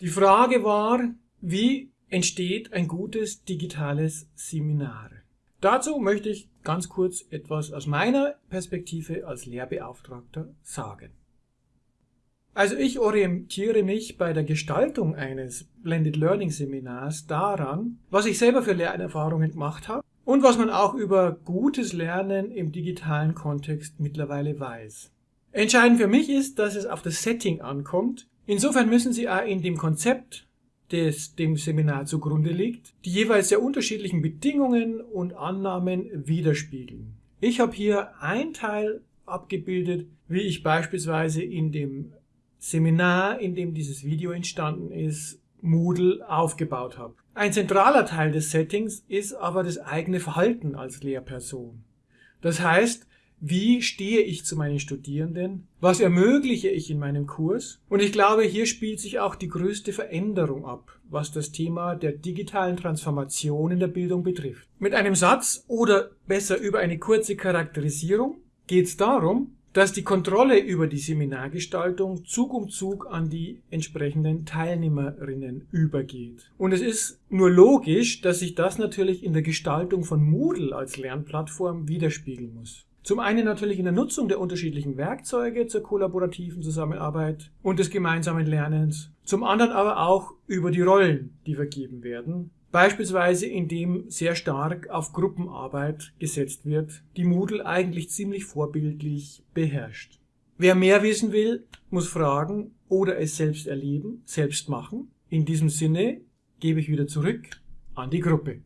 Die Frage war, wie entsteht ein gutes digitales Seminar? Dazu möchte ich ganz kurz etwas aus meiner Perspektive als Lehrbeauftragter sagen. Also ich orientiere mich bei der Gestaltung eines Blended Learning Seminars daran, was ich selber für Lernerfahrungen gemacht habe und was man auch über gutes Lernen im digitalen Kontext mittlerweile weiß. Entscheidend für mich ist, dass es auf das Setting ankommt. Insofern müssen Sie auch in dem Konzept, das dem Seminar zugrunde liegt, die jeweils sehr unterschiedlichen Bedingungen und Annahmen widerspiegeln. Ich habe hier ein Teil abgebildet, wie ich beispielsweise in dem Seminar, in dem dieses Video entstanden ist, Moodle aufgebaut habe. Ein zentraler Teil des Settings ist aber das eigene Verhalten als Lehrperson. Das heißt, wie stehe ich zu meinen Studierenden, was ermögliche ich in meinem Kurs. Und ich glaube, hier spielt sich auch die größte Veränderung ab, was das Thema der digitalen Transformation in der Bildung betrifft. Mit einem Satz oder besser über eine kurze Charakterisierung geht es darum, dass die Kontrolle über die Seminargestaltung Zug um Zug an die entsprechenden Teilnehmerinnen übergeht. Und es ist nur logisch, dass sich das natürlich in der Gestaltung von Moodle als Lernplattform widerspiegeln muss. Zum einen natürlich in der Nutzung der unterschiedlichen Werkzeuge zur kollaborativen Zusammenarbeit und des gemeinsamen Lernens. Zum anderen aber auch über die Rollen, die vergeben werden. Beispielsweise indem sehr stark auf Gruppenarbeit gesetzt wird, die Moodle eigentlich ziemlich vorbildlich beherrscht. Wer mehr wissen will, muss fragen oder es selbst erleben, selbst machen. In diesem Sinne gebe ich wieder zurück an die Gruppe.